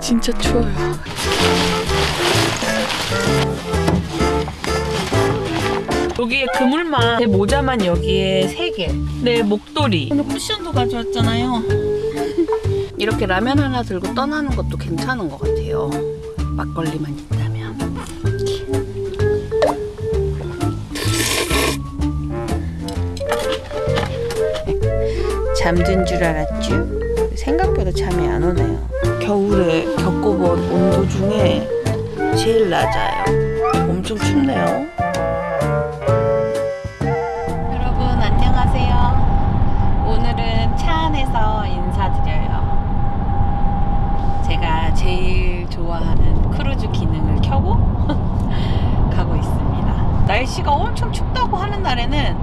진짜 추워요. 여기에 그물만 내 모자만 여기에 3개. 내 목도리. 오늘 쿠션도 가져왔잖아요. 이렇게 라면 하나 들고 떠나는 것도 괜찮은 것 같아요. 막걸리만 있다면. 잠든 줄 알았죠? 생각보다 잠이 안 오네요 겨울에 겪어본 온도 중에 제일 낮아요 엄청 춥네요 여러분 안녕하세요. 오늘은 차 안에서 인사드려요. 제가 제일 좋아하는 크루즈 기능을 켜고 가고 있습니다. 날씨가 엄청 춥다고 하는 날에는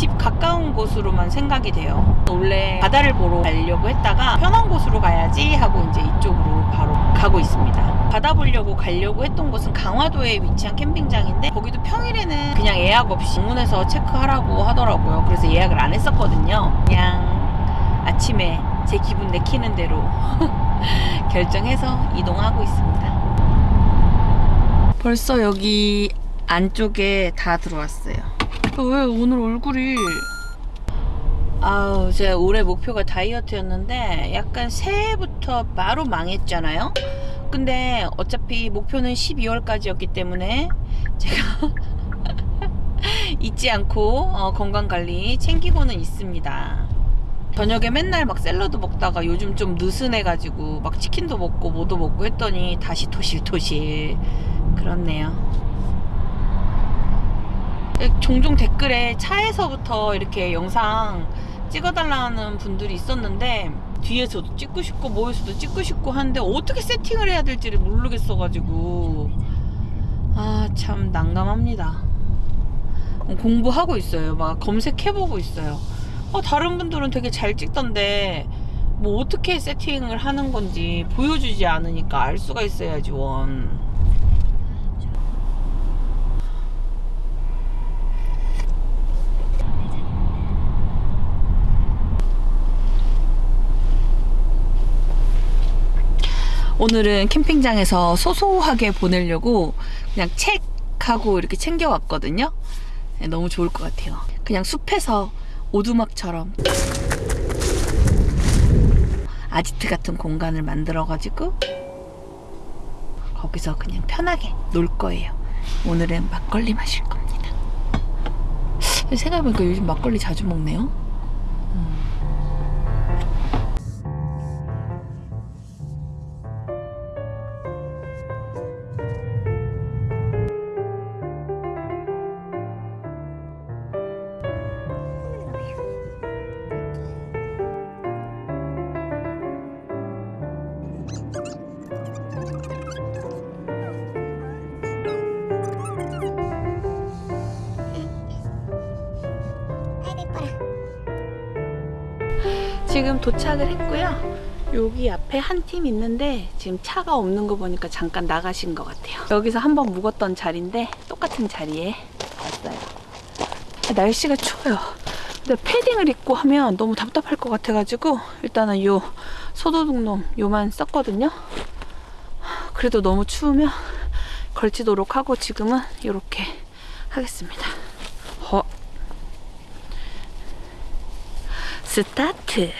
집 가까운 곳으로만 생각이 돼요. 원래 바다를 보러 가려고 했다가 편한 곳으로 가야지 하고 이제 이쪽으로 바로 가고 있습니다. 바다 보려고 가려고 했던 곳은 강화도에 위치한 캠핑장인데 거기도 평일에는 그냥 예약 없이 방문해서 체크하라고 하더라고요. 그래서 예약을 안 했었거든요. 그냥 아침에 제 기분 내키는 대로 결정해서 이동하고 있습니다. 벌써 여기 안쪽에 다 들어왔어요. 왜 오늘 얼굴이 아우 제가 올해 목표가 다이어트였는데 약간 새해부터 바로 망했잖아요. 근데 어차피 목표는 12월까지였기 때문에 제가 잊지 않고 어, 건강 관리 챙기고는 있습니다. 저녁에 맨날 막 샐러드 먹다가 요즘 좀 느슨해가지고 막 치킨도 먹고 뭐도 먹고 했더니 다시 토실토실 그렇네요. 종종 댓글에 차에서부터 이렇게 영상 찍어달라는 분들이 있었는데 뒤에서도 찍고 싶고 뭐에서도 찍고 싶고 하는데 어떻게 세팅을 해야 될지를 모르겠어가지고. 아 참 난감합니다. 공부하고 있어요. 막 검색해보고 있어요. 어, 다른 분들은 되게 잘 찍던데 뭐 어떻게 세팅을 하는 건지 보여주지 않으니까 알 수가 있어야지 원 오늘은 캠핑장에서 소소하게 보내려고 그냥 책하고 이렇게 챙겨왔거든요. 네, 너무 좋을 것 같아요. 그냥 숲에서 오두막처럼 아지트 같은 공간을 만들어가지고 거기서 그냥 편하게 놀 거예요. 오늘은 막걸리 마실 겁니다. 생각해보니까 요즘 막걸리 자주 먹네요. 한 팀 있는데 지금 차가 없는 거 보니까 잠깐 나가신 것 같아요. 여기서 한번 묵었던 자리인데 똑같은 자리에 왔어요. 날씨가 추워요. 근데 패딩을 입고 하면 너무 답답할 것 같아가지고 일단은 요 소도둑놈 요만 썼거든요. 그래도 너무 추우면 걸치도록 하고 지금은 이렇게 하겠습니다. 허. 스타트.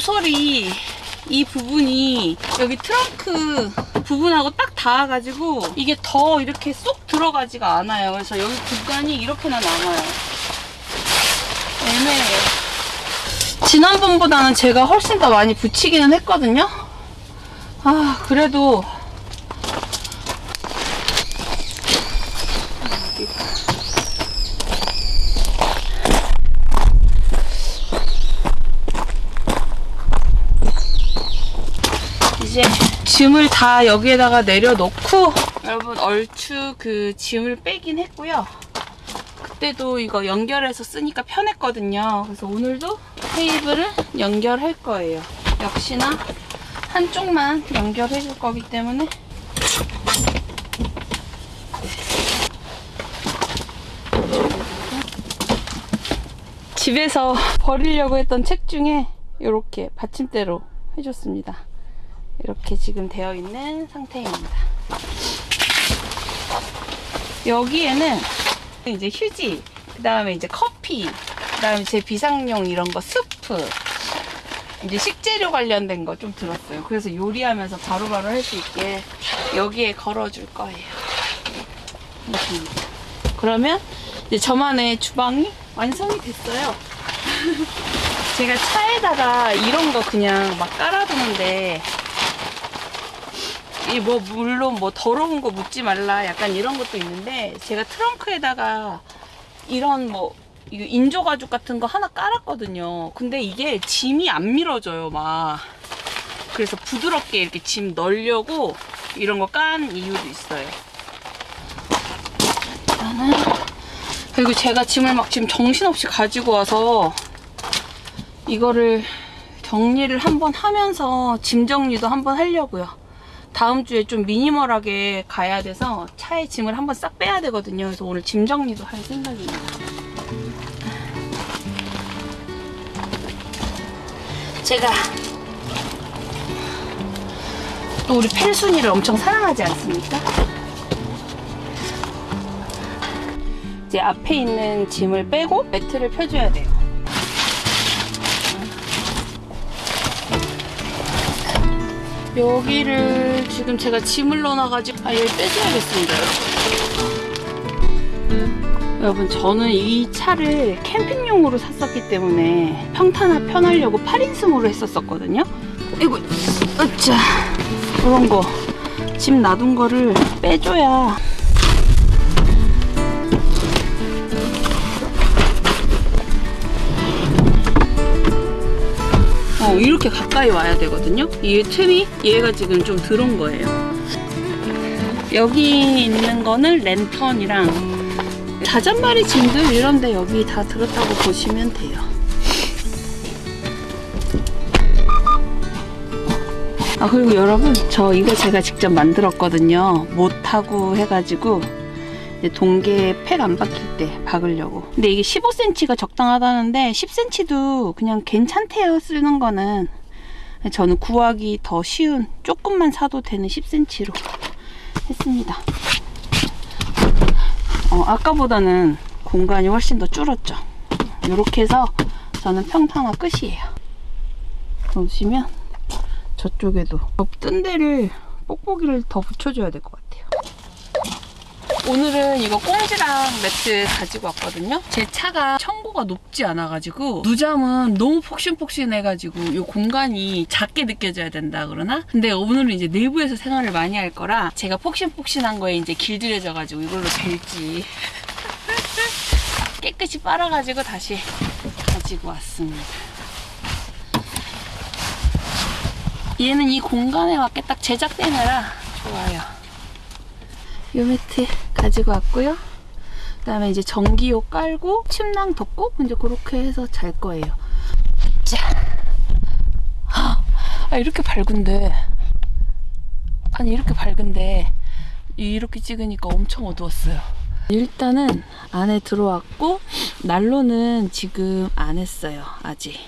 모서리 이 부분이 여기 트렁크 부분하고 딱 닿아가지고 이게 더 이렇게 쏙 들어가지가 않아요. 그래서 여기 공간이 이렇게나 남아요. 애매해요. 지난번보다는 제가 훨씬 더 많이 붙이기는 했거든요. 아, 그래도 이제 짐을 다 여기에다가 내려놓고 여러분 얼추 그 짐을 빼긴 했고요. 그때도 이거 연결해서 쓰니까 편했거든요. 그래서 오늘도 테이블을 연결할 거예요. 역시나 한쪽만 연결해 줄 거기 때문에 집에서 버리려고 했던 책 중에 이렇게 받침대로 해줬습니다. 이렇게 지금 되어 있는 상태입니다. 여기에는 이제 휴지, 그 다음에 이제 커피, 그 다음에 제 비상용 이런 거 스프, 이제 식재료 관련된 거 좀 들었어요. 그래서 요리하면서 바로바로 할 수 있게 여기에 걸어줄 거예요. 그러면 이제 저만의 주방이 완성이 됐어요. 제가 차에다가 이런 거 그냥 막 깔아두는데 이 뭐 물론 뭐 더러운 거 묻지 말라 약간 이런 것도 있는데 제가 트렁크에다가 이런 뭐 인조 가죽 같은 거 하나 깔았거든요. 근데 이게 짐이 안 밀어져요, 막. 그래서 부드럽게 이렇게 짐 넣으려고 이런 거 깐 이유도 있어요. 그리고 제가 짐을 막 지금 정신없이 가지고 와서 이거를 정리를 한번 하면서 짐 정리도 한번 하려고요. 다음 주에 좀 미니멀하게 가야 돼서 차에 짐을 한번 싹 빼야 되거든요. 그래서 오늘 짐 정리도 할 생각입니다. 제가 또 우리 펠순이를 엄청 사랑하지 않습니까? 이제 앞에 있는 짐을 빼고 매트를 펴줘야 돼요. 여기를 지금 제가 짐을 넣어놔가지고 아 여기 빼줘야겠습니다. 여러분. 저는 이 차를 캠핑용으로 샀었기 때문에 평탄화 편하려고 8인승으로 했었었거든요. 이거 으짜 그런 거. 짐 놔둔 거를 빼줘야 어, 이렇게 가까이 와야 되거든요. 이 틈이 얘가 지금 좀 들어온 거예요. 여기 있는 거는 랜턴이랑 자잔바리 짐들 이런데 여기 다 들었다고 보시면 돼요. 아 그리고 여러분 저 이거 제가 직접 만들었거든요. 못하고 해가지고 동계 팩안 박힐 때 박으려고. 근데 이게 15cm가 적당하다는데 10cm도 그냥 괜찮대요. 쓰는 거는. 저는 구하기 더 쉬운 조금만 사도 되는 10cm로 했습니다. 어, 아까보다는 공간이 훨씬 더 줄었죠. 이렇게 해서 저는 평탄화 끝이에요. 보시면 저쪽에도 뜬 데를 뽁뽁이를 더 붙여줘야 될 것 같아요. 오늘은 이거 꽁지랑 매트 가지고 왔거든요. 제 차가 청고가 높지 않아가지고 누잠은 너무 폭신폭신해가지고 이 공간이 작게 느껴져야 된다 그러나? 근데 오늘은 이제 내부에서 생활을 많이 할 거라 제가 폭신폭신한 거에 이제 길들여져가지고 이걸로 될지 깨끗이 빨아가지고 다시 가지고 왔습니다. 얘는 이 공간에 맞게 딱 제작되느라 좋아요. 요 매트 가지고 왔고요. 그 다음에 이제 전기요 깔고 침낭 덮고 이제 그렇게 해서 잘 거예요. 자. 아, 이렇게 밝은데. 아니, 이렇게 밝은데. 이렇게 찍으니까 엄청 어두웠어요. 일단은 안에 들어왔고, 난로는 지금 안 했어요. 아직.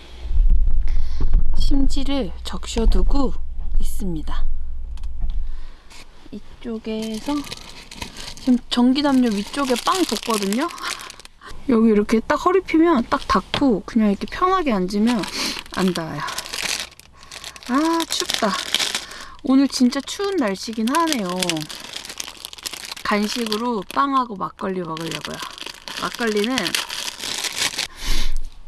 심지를 적셔두고 있습니다. 이쪽에서 지금 전기담요 위쪽에 빵 뒀거든요. 여기 이렇게 딱 허리 펴면 딱 닿고 그냥 이렇게 편하게 앉으면 안 닿아요. 아, 춥다. 오늘 진짜 추운 날씨긴 하네요. 간식으로 빵하고 막걸리 먹으려고요. 막걸리는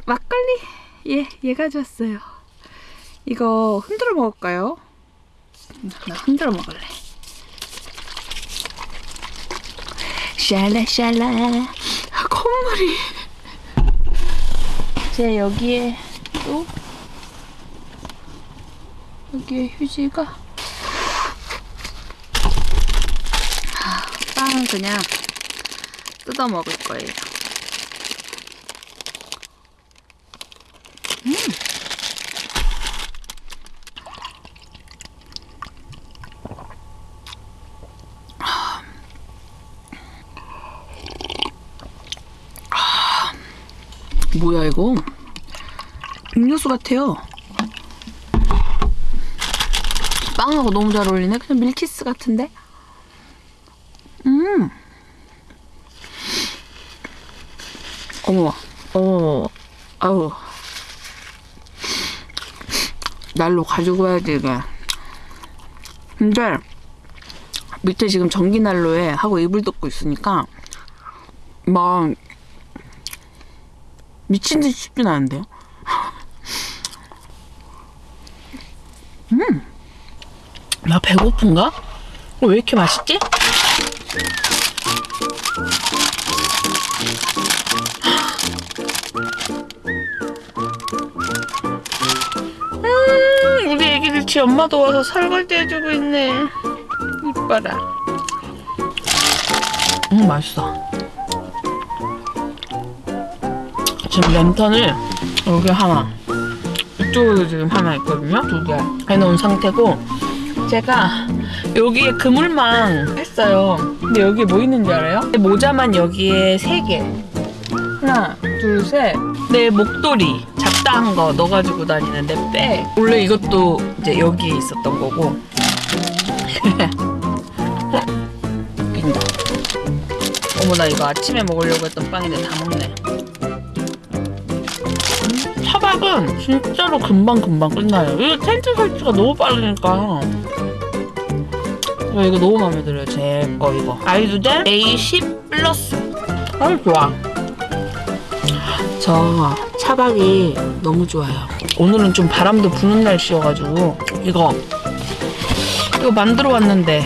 막걸리 예, 얘 가져왔어요. 이거 흔들어 먹을까요? 나 흔들어 먹을래. 샬라샬라. 아, 콧물이. 제 여기에 또 여기에 휴지가. 아, 빵은 그냥 뜯어 먹을 거예요. 뭐야 이거? 음료수 같아요. 빵하고 너무 잘 어울리네. 그냥 밀키스 같은데? 음. 어머, 어머, 아우. 날로 가지고 와야지, 이게. 근데, 밑에 지금 전기 난로에 하고 이불 덮고 있으니까, 막, 미친 듯이 춥진 않은데요? 음! 나 배고픈가? 어, 왜 이렇게 맛있지? 음, 우리 애기들 지 엄마 도 와서 설거지 해주고 있네. 이뻐라. 음, 맛있어. 지금 랜턴을 여기 하나. 이쪽으로 지금 하나 있거든요. 두 개. 해놓은 상태고 제가 여기에 그물망 했어요. 근데 여기에 뭐 있는지 알아요? 모자만 여기에 세 개. 하나 둘셋내 목도리 잡다한 거 넣어가지고 다니는데 빼 원래 이것도 이제 여기에 있었던 거고. 웃긴다 어머 나 이거 아침에 먹으려고 했던 빵인데 다 먹네 차박은 진짜로 금방금방 끝나요. 이거 텐트 설치가 너무 빠르니까. 저 이거 너무 마음에 들어요. 제 거 이거. 아이두젤 A10 플러스. 아유 좋아. 저 차박이 너무 좋아요. 오늘은 좀 바람도 부는 날씨여가지고 이거 이거 만들어 왔는데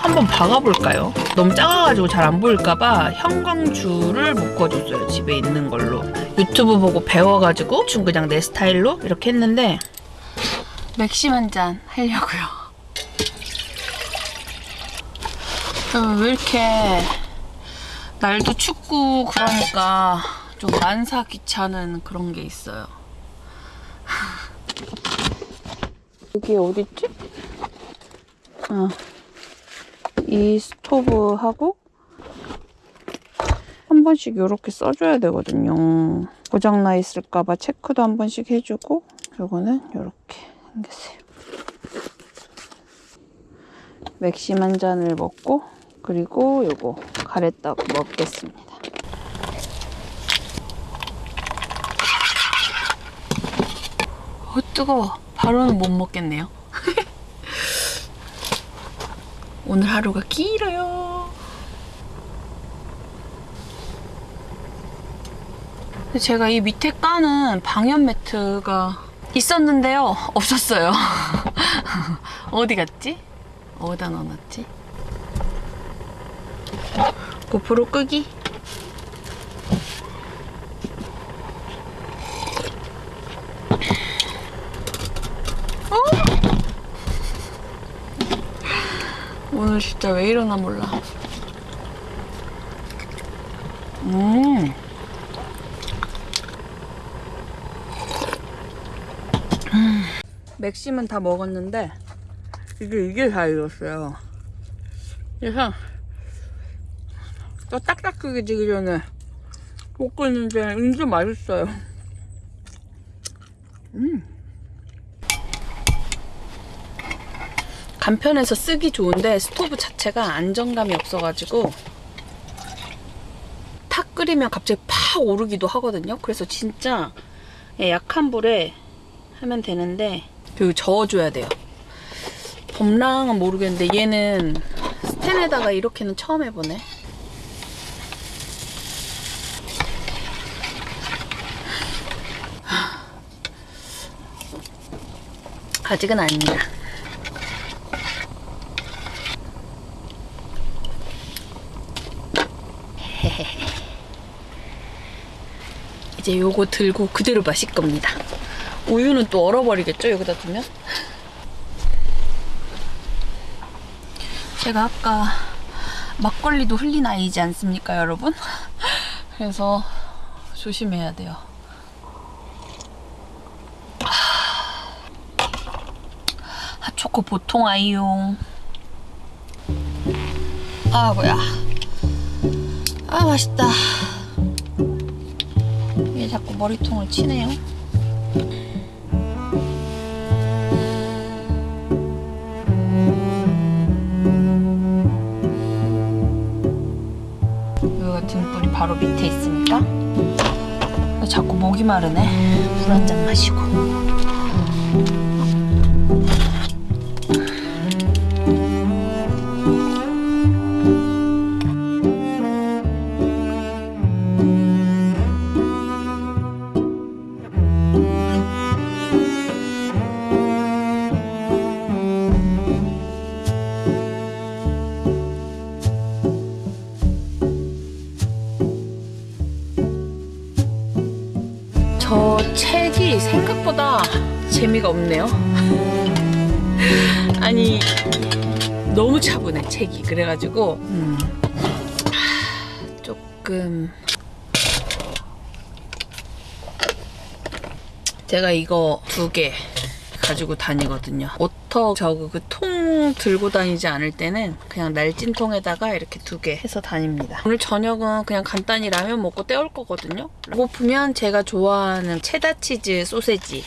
한번 박아볼까요? 너무 작아가지고 잘 안 보일까봐 형광줄을 묶어줬어요. 집에 있는 걸로. 유튜브 보고 배워가지고 좀 그냥 내 스타일로 이렇게 했는데 맥심 한 잔 하려고요. 어, 왜 이렇게 날도 춥고 그러니까 좀 만사 귀찮은 그런 게 있어요. 여기 어딨지? 어. 이 스토브하고 한 번씩 이렇게 써줘야 되거든요. 고장나 있을까봐 체크도 한 번씩 해주고 요거는 이렇게 생겼어요. 맥심 한 잔을 먹고 그리고 요거 가래떡 먹겠습니다. 어 뜨거워. 바로는 못 먹겠네요. 오늘 하루가 길어요. 근데 제가 이 밑에 까는 방염 매트가 있었는데요. 없었어요. 어디 갔지? 어디다 넣어놨지? 고프로 끄기? 오늘 진짜 왜 이러나 몰라. 음. 음. 맥심은 다 먹었는데 이게 이게 다 익었어요. 그래서 또 딱딱해지기 전에 먹고 있는데 은근 맛있어요. 음. 간편해서 쓰기 좋은데 스토브 자체가 안정감이 없어가지고 탁 끓이면 갑자기 팍 오르기도 하거든요. 그래서 진짜 예, 약한 불에 하면 되는데 그리고 저어줘야 돼요. 범랑은 모르겠는데 얘는 스텐에다가 이렇게는 처음 해보네. 아직은 아닙니다. 이제 요거 들고 그대로 마실 겁니다. 우유는 또 얼어버리겠죠? 여기다 두면? 제가 아까 막걸리도 흘린 아이지 않습니까, 여러분? 그래서 조심해야 돼요. 핫초코 보통 아이용. 아, 뭐야. 아, 맛있다. 이게 자꾸 머리통을 치네요. 뿔이 바로 밑에 있으니까 왜 자꾸 목이 마르네. 물 한 잔 마시고. 그래가지고 음, 하, 조금 제가 이거 두 개 가지고 다니거든요. 오터 저거 그 통 들고 다니지 않을 때는 그냥 날찐통에다가 이렇게 두 개 해서 다닙니다. 오늘 저녁은 그냥 간단히 라면 먹고 때울 거거든요. 배고프면 제가 좋아하는 체다 치즈 소세지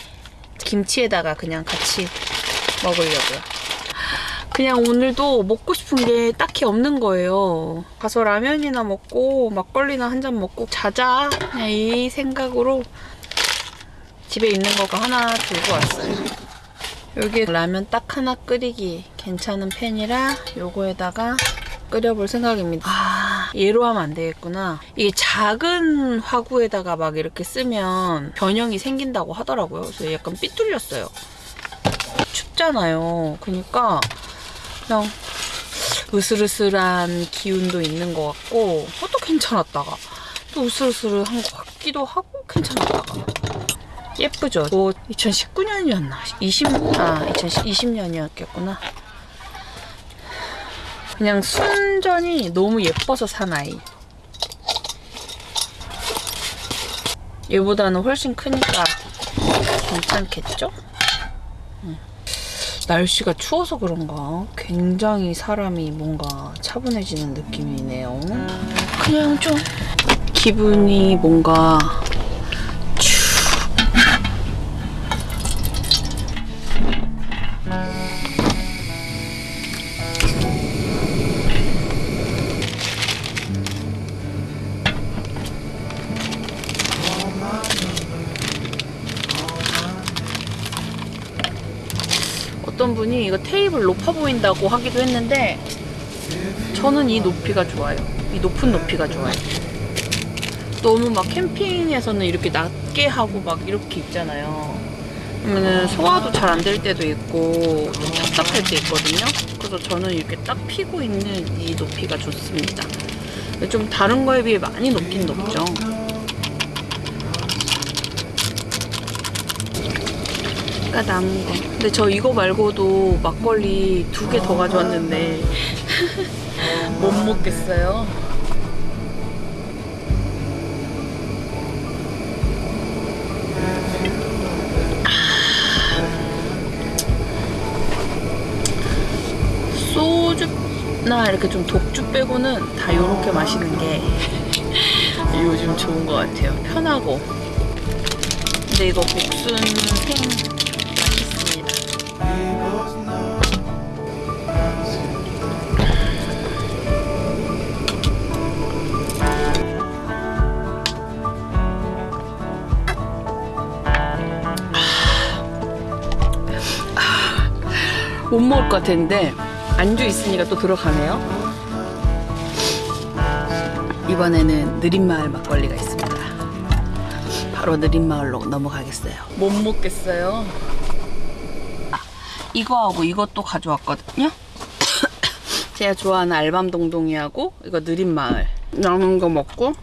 김치에다가 그냥 같이 먹으려고요. 그냥 오늘도 먹고 싶은 게 딱히 없는 거예요. 가서 라면이나 먹고 막걸리나 한 잔 먹고 자자 그냥 이 생각으로 집에 있는 거가 하나 들고 왔어요. 여기 라면 딱 하나 끓이기 괜찮은 팬이라 요거에다가 끓여볼 생각입니다. 아, 얘로 하면 안 되겠구나. 이게 작은 화구에다가 막 이렇게 쓰면 변형이 생긴다고 하더라고요. 그래서 약간 삐뚤렸어요. 춥잖아요. 그러니까 그냥 으슬으슬한 기운도 있는 것 같고 어, 또 괜찮았다가 또 으슬으슬한 것 같기도 하고 괜찮았다가 예쁘죠? 뭐 2019년이었나? 20, 아 2020년이었겠구나. 그냥 순전히 너무 예뻐서 산 아이. 얘보다는 훨씬 크니까 괜찮겠죠? 응. 날씨가 추워서 그런가 굉장히 사람이 뭔가 차분해지는 느낌이네요. 그냥 좀 기분이 뭔가 어떤 분이 이거 테이블 높아 보인다고 하기도 했는데 저는 이 높이가 좋아요. 이 높은 높이가 좋아요. 너무 막 캠핑에서는 이렇게 낮게 하고 막 이렇게 입잖아요. 그러면 소화도 잘 안 될 때도 있고 좀 답답할 때 있거든요. 그래서 저는 이렇게 딱 피고 있는 이 높이가 좋습니다. 좀 다른 거에 비해 많이 높긴 높죠. 아까 남은 거. 근데 저 이거 말고도 막걸리 두 개 더 가져왔는데 못 먹겠어요. 소주나 이렇게 좀 독주 빼고는 다 이렇게 마시는 게 요즘 좋은 것 같아요. 편하고. 근데 이거 복순 생 못 먹을 것 같았는데 안주 있으니까 또 들어가네요. 이번에는 느린마을 막걸리가 있습니다. 바로 느린마을로 넘어가겠어요. 못 먹겠어요. 아, 이거하고 이것도 가져왔거든요. 제가 좋아하는 알밤동동이하고 이거 느린마을 남은 거 먹고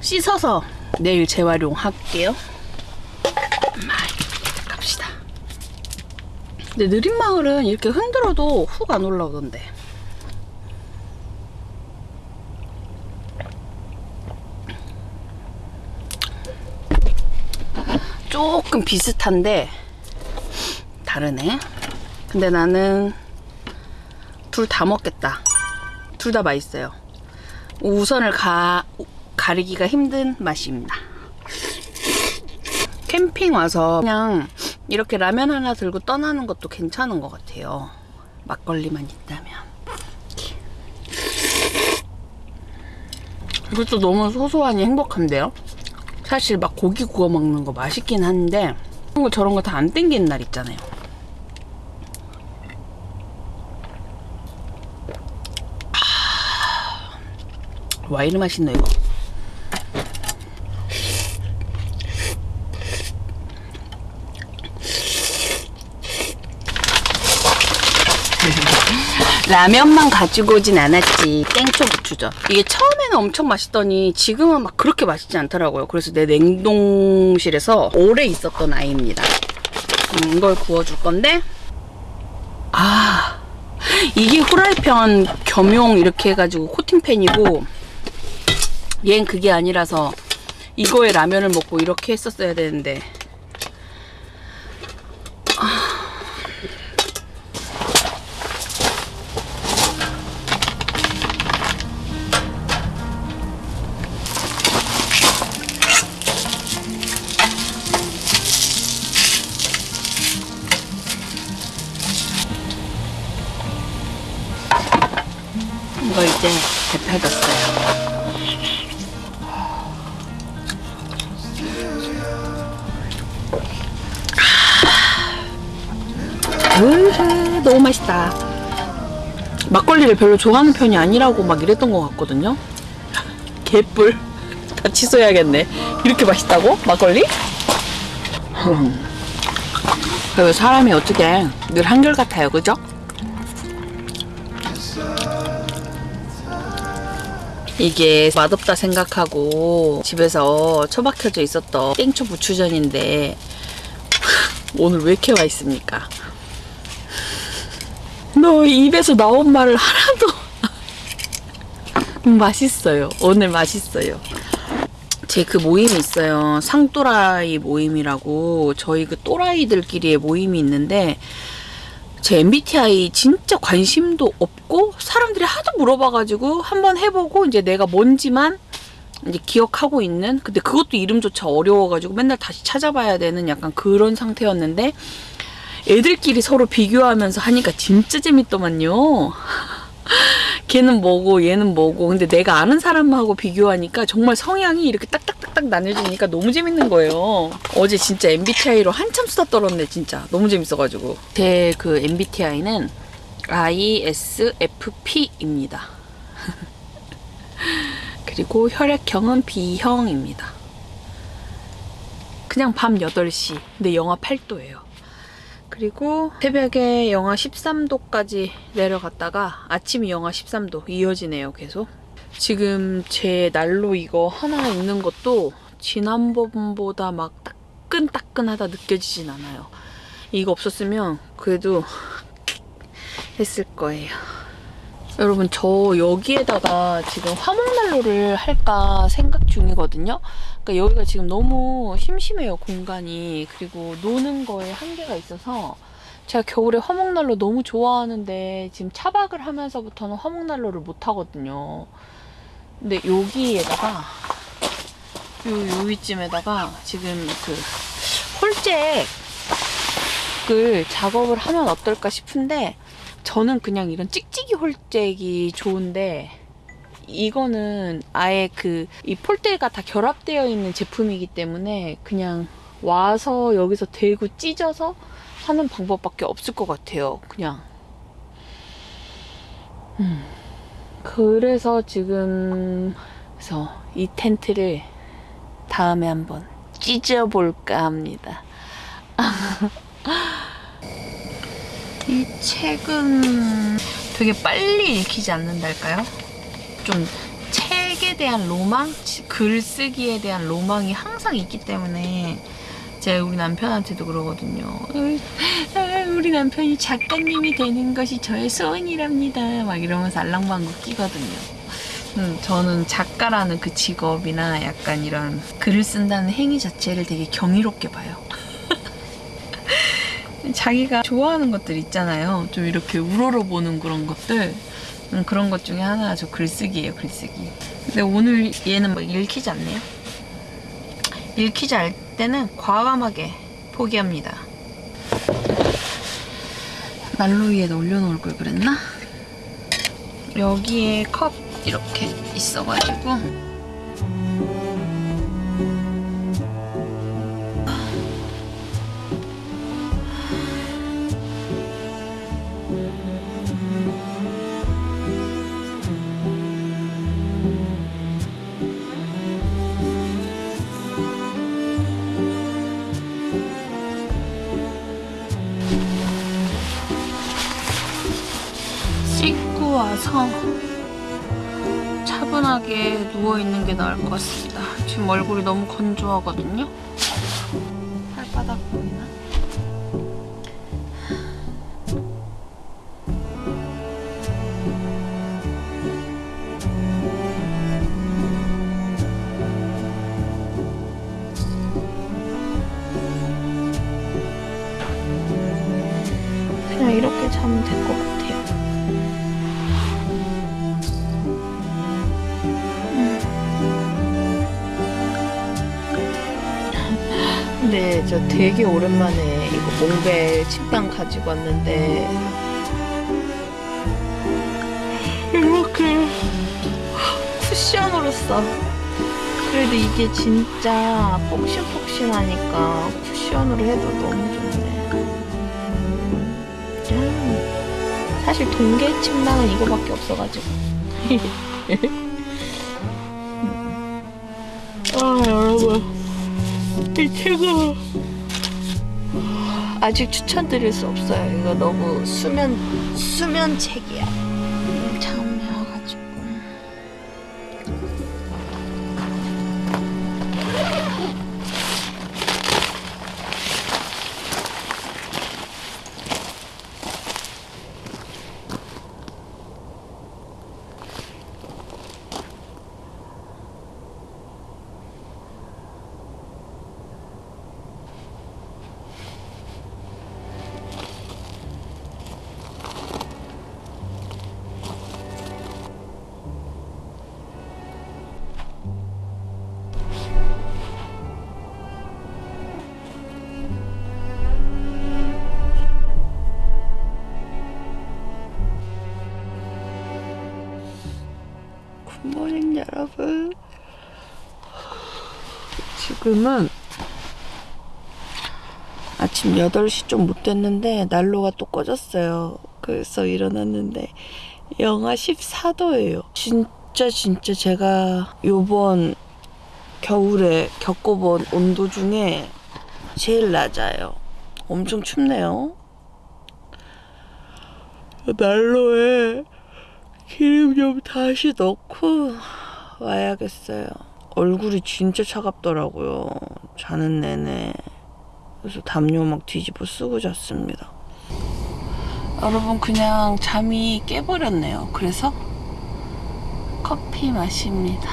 씻어서 내일 재활용할게요. 갑시다. 근데 느린 마을은 이렇게 흔들어도 훅 안 올라오던데. 조금 비슷한데 다르네. 근데 나는 둘 다 먹겠다. 둘 다 맛있어요. 우선을 가, 가리기가 힘든 맛입니다. 캠핑 와서 그냥 이렇게 라면 하나 들고 떠나는 것도 괜찮은 것 같아요. 막걸리만 있다면. 이것도 너무 소소하니 행복한데요? 사실 막 고기 구워 먹는 거 맛있긴 한데 그런 거 저런 거 다 안 땡기는 날 있잖아요. 와 이리 맛있네 이거. 라면만 가지고 오진 않았지. 땡초 부추전. 이게 처음에는 엄청 맛있더니 지금은 막 그렇게 맛있지 않더라고요. 그래서 내 냉동실에서 오래 있었던 아이입니다. 음, 이걸 구워줄 건데. 아 이게 후라이팬 겸용 이렇게 해가지고 코팅팬이고 얘는 그게 아니라서 이거에 라면을 먹고 이렇게 했었어야 되는데. 이 이제 데펴졌어요. 으흐, 너무 맛있다. 막걸리를 별로 좋아하는 편이 아니라고 막 이랬던 것 같거든요. 개뿔. 다 취소해야겠네. 이렇게 맛있다고? 막걸리? 사람이 어떻게 늘 한결같아요, 그죠? 이게 맛없다 생각하고 집에서 처박혀져 있었던 땡초 부추전인데 오늘 왜 이렇게 와 있습니까? 너 입에서 나온 말을 하나도 음, 맛있어요. 오늘 맛있어요. 제 그 모임이 있어요. 상또라이 모임이라고 저희 그 또라이들끼리의 모임이 있는데 제 MBTI 진짜 관심도 없고 사람들이 하도 물어봐가지고 한번 해보고 이제 내가 뭔지만 이제 기억하고 있는 근데 그것도 이름조차 어려워가지고 맨날 다시 찾아봐야 되는 약간 그런 상태였는데 애들끼리 서로 비교하면서 하니까 진짜 재밌더만요. 걔는 뭐고 얘는 뭐고 근데 내가 아는 사람하고 비교하니까 정말 성향이 이렇게 딱딱딱딱 나뉘어지니까 너무 재밌는 거예요. 어제 진짜 MBTI로 한참 수다 떨었네 진짜 너무 재밌어가지고 제 그 MBTI는 ISFP입니다. 그리고 혈액형은 B형입니다. 그냥 밤 8시 근데 영하 8도예요. 그리고 새벽에 영하 13도까지 내려갔다가 아침이 영하 13도 이어지네요 계속. 지금 제 난로 이거 하나 있는 것도 지난번보다 막 따끈따끈하다 느껴지진 않아요. 이거 없었으면 그래도 했을 거예요. 여러분 저 여기에다가 지금 화목난로를 할까 생각 중이거든요 그러니까 여기가 지금 너무 심심해요 공간이. 그리고 노는 거에 한계가 있어서 제가 겨울에 화목난로 너무 좋아하는데 지금 차박을 하면서부터는 화목난로를 못 하거든요. 근데 여기에다가 요, 요 위쯤에다가 지금 그 홀잭을 작업을 하면 어떨까 싶은데 저는 그냥 이런 찍찍이 홀잭이 좋은데 이거는 아예 그 이 폴대가 다 결합되어 있는 제품이기 때문에 그냥 와서 여기서 대고 찢어서 하는 방법밖에 없을 것 같아요. 그냥. 음. 그래서 지금 그래서 이 텐트를 다음에 한번 찢어볼까 합니다. 이 책은 되게 빨리 읽히지 않는달까요? 좀 책에 대한 로망, 글쓰기에 대한 로망이 항상 있기 때문에 제가 우리 남편한테도 그러거든요. 아, 우리 남편이 작가님이 되는 것이 저의 소원이랍니다. 막 이러면서 알랑방구 끼거든요. 음, 저는 작가라는 그 직업이나 약간 이런 글을 쓴다는 행위 자체를 되게 경이롭게 봐요. 자기가 좋아하는 것들 있잖아요. 좀 이렇게 우러러보는 그런 것들. 음, 그런 것 중에 하나가 저 글쓰기예요, 글쓰기. 근데 오늘 얘는 막 읽히지 않네요. 읽히지 않을 때는 과감하게 포기합니다. 난로 위에다 올려놓을 걸 그랬나? 여기에 컵 이렇게 있어가지고 차분하게 누워있는 게 나을 것 같습니다. 지금 얼굴이 너무 건조하거든요. 발바닥 보이나? 그냥 이렇게 자면 될 것 같아요. 근데 저 되게 오랜만에 이거 몽벨 침낭 가지고 왔는데 이렇게 쿠션으로 써. 그래도 이게 진짜 폭신폭신하니까 쿠션으로 해도 너무 좋네. 음, 사실 동계 침낭은 이거밖에 없어가지고. 이 책은 아직 추천드릴 수 없어요. 이거 너무 수면 수면 책이야. 지금은 아침 8시 좀 못 됐는데 난로가 또 꺼졌어요. 그래서 일어났는데 영하 14도예요. 진짜 진짜 제가 요번 겨울에 겪어본 온도 중에 제일 낮아요. 엄청 춥네요. 난로에 기름 좀 다시 넣고 와야겠어요. 얼굴이 진짜 차갑더라고요. 자는 내내. 그래서 담요 막 뒤집어 쓰고 잤습니다. 여러분 그냥 잠이 깨버렸네요. 그래서 커피 마십니다.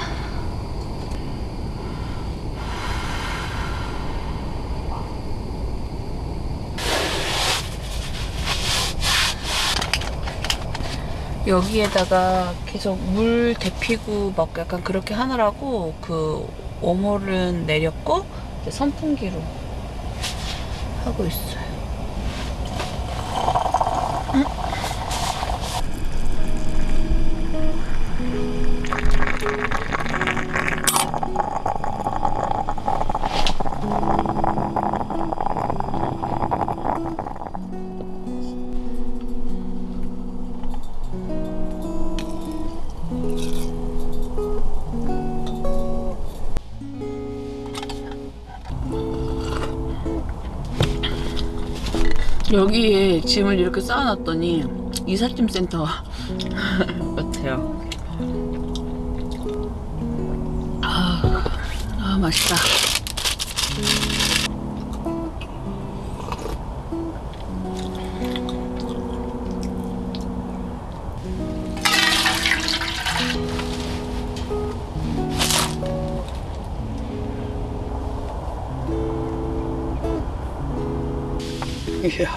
여기에다가 계속 물 데피고 막 약간 그렇게 하느라고 그 오몰은 내렸고 선풍기로 하고 있어요. 여기에 짐을 이렇게 쌓아놨더니 이삿짐 센터 같아요. 아, 아 맛있다. 이야.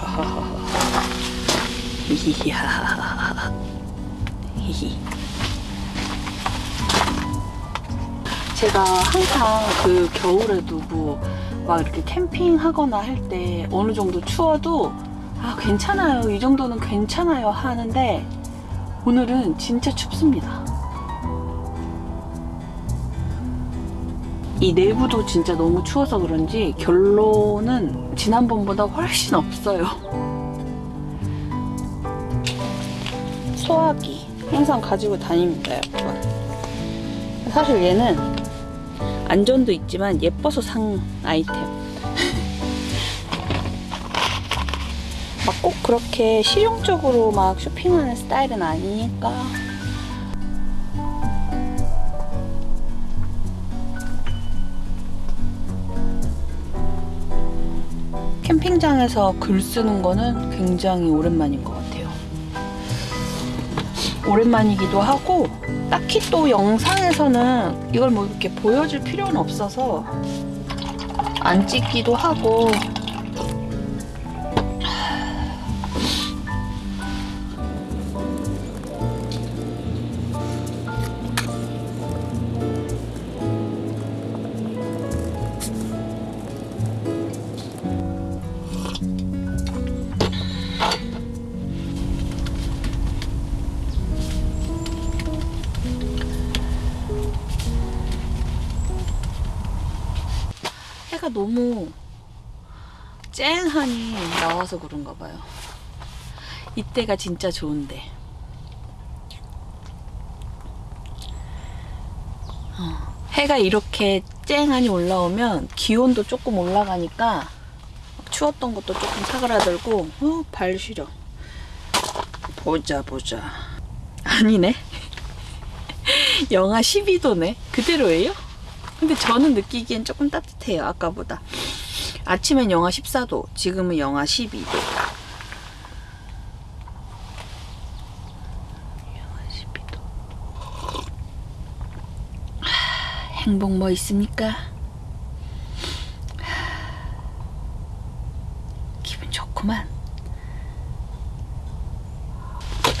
이야. 히히. 제가 항상 그 겨울에도 뭐 막 이렇게 캠핑하거나 할 때 어느 정도 추워도 아 괜찮아요 이 정도는 괜찮아요 하는데 오늘은 진짜 춥습니다 이 내부도 진짜 너무 추워서 그런지 결론은 지난번보다 훨씬 없어요. 소화기 항상 가지고 다닙니다 여러분. 사실 얘는 안전도 있지만 예뻐서 산 아이템. 막 꼭 그렇게 실용적으로 막 쇼핑하는 스타일은 아니니까 캠핑장에서 글 쓰는 거는 굉장히 오랜만인 것 같아요. 오랜만이기도 하고 딱히 또 영상에서는 이걸 뭐 이렇게 보여줄 필요는 없어서 안 찍기도 하고 와서 그런가 봐요. 이때가 진짜 좋은데. 어, 해가 이렇게 쨍하니 올라오면 기온도 조금 올라가니까 추웠던 것도 조금 사그라들고 어, 발 시려. 보자 보자. 아니네. 영하 12도네. 그대로예요? 근데 저는 느끼기엔 조금 따뜻해요 아까보다 아침엔 영하 14도 지금은 영하 12도 영하 12도 하, 행복 뭐 있습니까? 하, 기분 좋구만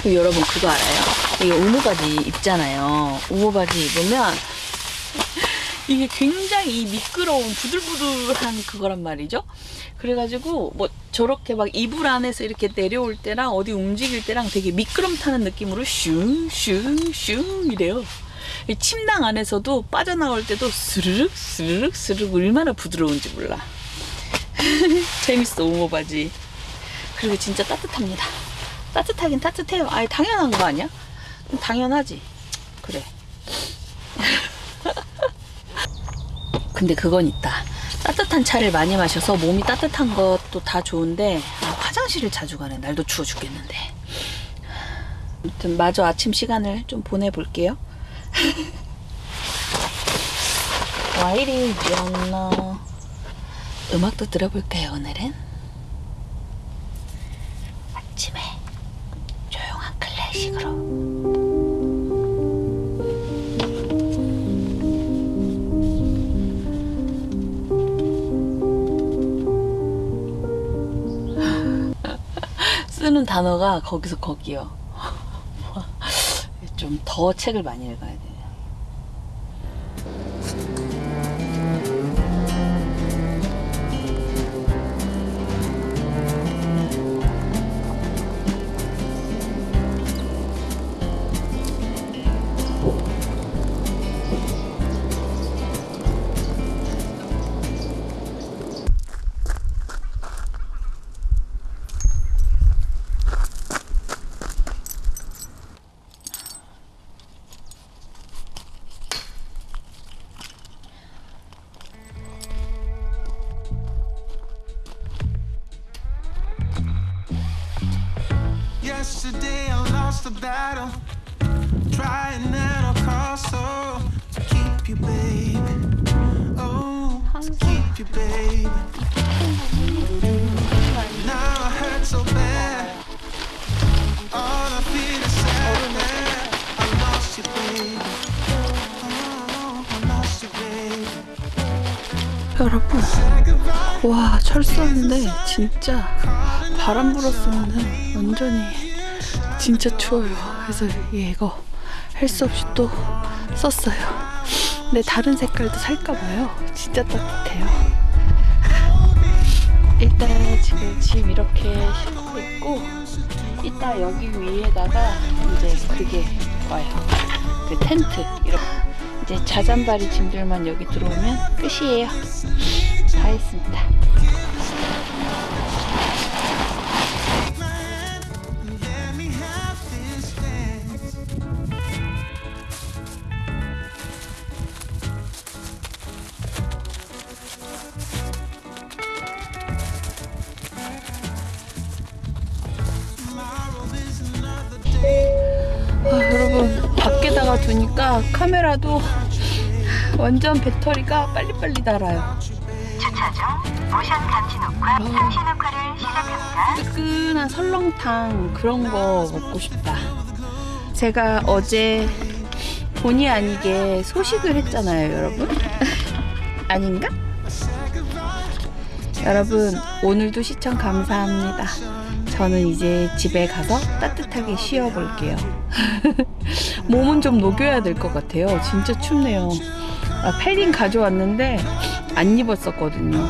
그 여러분 그거 알아요? 이게 우무바지 입잖아요 우무바지 입으면 이게 굉장히 이 미끄러운 부들부들한 그거란 말이죠. 그래가지고 뭐 저렇게 막 이불 안에서 이렇게 내려올 때랑 어디 움직일 때랑 되게 미끄럼 타는 느낌으로 슝슝슝 이래요. 이 침낭 안에서도 빠져나올 때도 스르륵 스르륵 스르륵 얼마나 부드러운지 몰라. 재밌어 오모바지. 그리고 진짜 따뜻합니다. 따뜻하긴 따뜻해요. 아예 당연한 거 아니야? 당연하지. 그래. 근데 그건 있다. 따뜻한 차를 많이 마셔서 몸이 따뜻한 것도 다 좋은데 아, 화장실을 자주 가네. 날도 추워 죽겠는데. 아무튼 마저 아침 시간을 좀 보내볼게요. 와 이리 위었나 음악도 들어볼까요 오늘은? 아침에 조용한 클래식으로 쓰는 단어가 거기서 거기요. 좀 더 책을 많이 읽어야 돼요. 철수하는데 진짜 바람 불었으면은 완전히 진짜 추워요. 그래서 얘 이거 할 수 없이 또 썼어요. 근데 다른 색깔도 살까 봐요. 진짜 따뜻해요. 일단 지금 집 이렇게 싣고 있고 이따 여기 위에다가 이제 그게 와요. 그 텐트 이렇게 이제 자잔바리 짐들만 여기 들어오면 끝이에요. 다 했습니다. 카메라도 완전 배터리가 빨리빨리 닳아요. 주차 중 모션 감지 녹화 상시 녹화를 시작합니다. 뜨끈한 설렁탕 그런 거 먹고 싶다. 제가 어제 본의 아니게 소식을 했잖아요 여러분. 아닌가? 여러분 오늘도 시청 감사합니다. 저는 이제 집에 가서 따뜻하게 쉬어볼게요 몸은 좀 녹여야 될 것 같아요. 진짜 춥네요. 아, 패딩 가져왔는데 안 입었었거든요.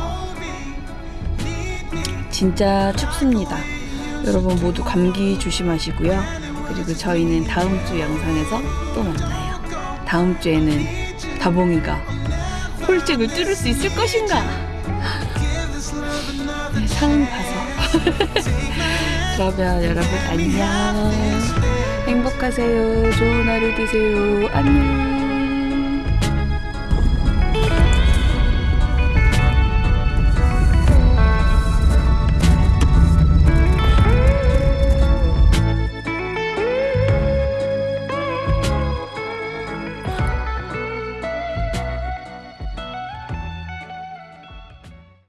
진짜 춥습니다. 여러분 모두 감기 조심하시고요. 그리고 저희는 다음 주 영상에서 또 만나요. 다음 주에는 다봉이가 홀쭉을 뚫을 수 있을 것인가? 네, 상 봐서. 그러면 여러분 안녕 행복하세요. 좋은 하루 되세요. 안녕